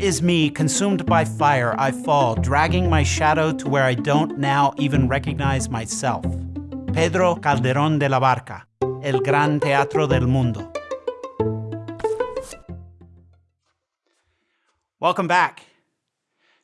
is me, consumed by fire, I fall, dragging my shadow to where I don't now even recognize myself. Pedro Calderón de la Barca, El Gran Teatro del Mundo. Welcome back.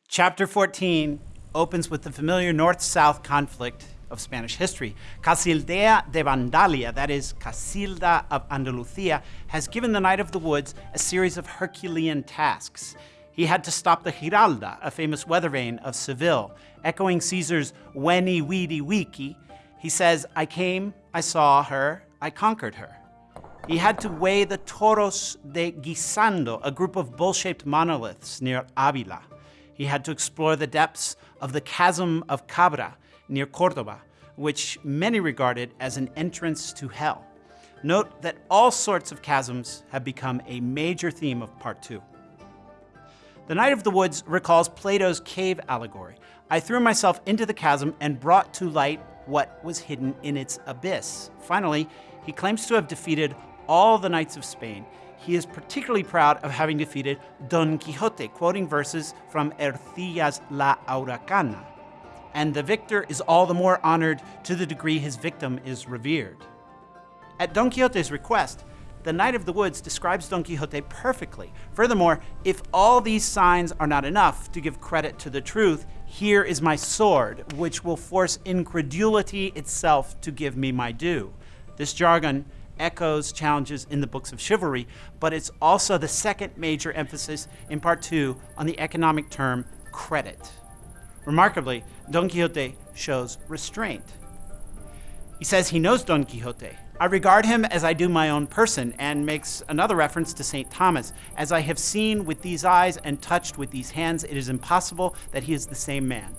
Chapter 14 opens with the familiar north-south conflict of Spanish history. Casildea de Vandalia, that is, Casilda of Andalusia, has given the Knight of the Woods a series of Herculean tasks. He had to stop the Giralda, a famous weather vane of Seville. Echoing Caesar's Veni Vidi Vici, he says, I came, I saw her, I conquered her. He had to weigh the Toros de Guisando, a group of bull-shaped monoliths near Avila. He had to explore the depths of the Chasm of Cabra near Cordoba, which many regarded as an entrance to hell. Note that all sorts of chasms have become a major theme of part two. The Knight of the Woods recalls Plato's cave allegory. I threw myself into the chasm and brought to light what was hidden in its abyss. Finally, he claims to have defeated all the knights of Spain. He is particularly proud of having defeated Don Quixote, quoting verses from Ercilla's La Araucana. And the victor is all the more honored to the degree his victim is revered. At Don Quixote's request, the Knight of the Woods describes Don Quixote perfectly. Furthermore, if all these signs are not enough to give credit to the truth, here is my sword, which will force incredulity itself to give me my due. This jargon echoes challenges in the books of chivalry, but it's also the second major emphasis in part two on the economic term credit. Remarkably, Don Quixote shows restraint. He says he knows Don Quixote. I regard him as I do my own person, and makes another reference to St. Thomas. As I have seen with these eyes and touched with these hands, it is impossible that he is the same man.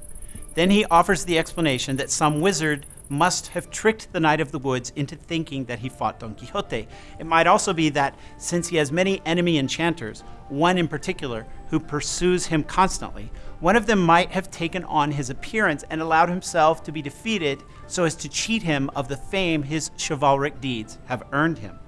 Then he offers the explanation that some wizard must have tricked the Knight of the Woods into thinking that he fought Don Quixote. It might also be that since he has many enemy enchanters, one in particular who pursues him constantly, one of them might have taken on his appearance and allowed himself to be defeated so as to cheat him of the fame his chivalric deeds have earned him.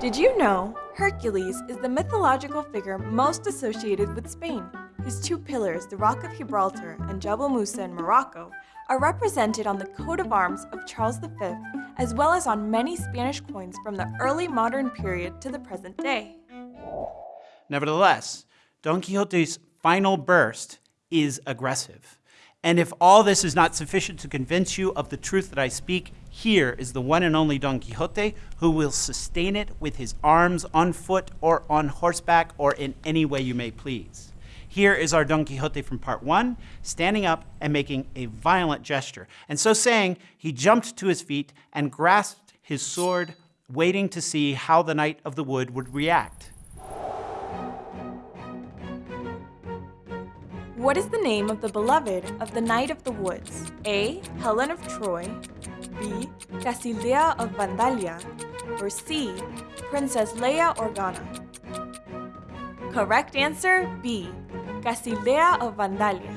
Did you know Hercules is the mythological figure most associated with Spain? His two pillars, the Rock of Gibraltar and Jebel Musa in Morocco, are represented on the coat of arms of Charles V, as well as on many Spanish coins from the early modern period to the present day. Nevertheless, Don Quixote's final burst is aggressive. And if all this is not sufficient to convince you of the truth that I speak, here is the one and only Don Quixote who will sustain it with his arms on foot or on horseback or in any way you may please. Here is our Don Quixote from part one, standing up and making a violent gesture. And so saying, he jumped to his feet and grasped his sword, waiting to see how the Knight of the Wood would react. What is the name of the beloved of the Knight of the Woods? A. Helen of Troy, B. Casildea of Vandalia, or C. Princess Leia Organa? Correct answer B. Casildea of Vandalia.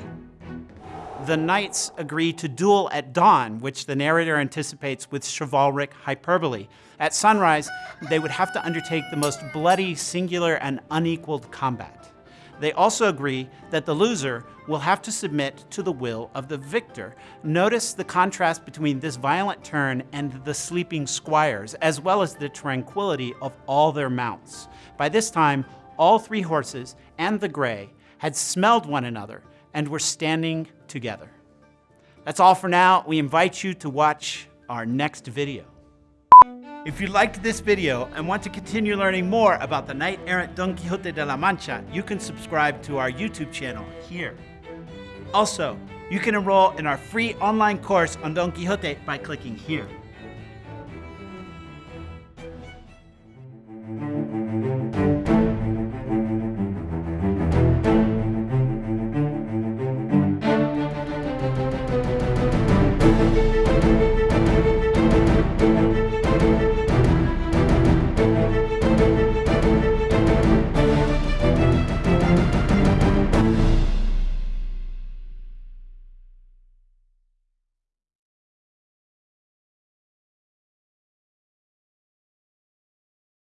The knights agree to duel at dawn, which the narrator anticipates with chivalric hyperbole. At sunrise, they would have to undertake the most bloody, singular, and unequaled combat. They also agree that the loser will have to submit to the will of the victor. Notice the contrast between this violent turn and the sleeping squires, as well as the tranquility of all their mounts. By this time, all three horses and the gray had smelled one another and were standing together. That's all for now. We invite you to watch our next video. If you liked this video and want to continue learning more about the knight-errant Don Quixote de la Mancha, you can subscribe to our YouTube channel here. Also, you can enroll in our free online course on Don Quixote by clicking here.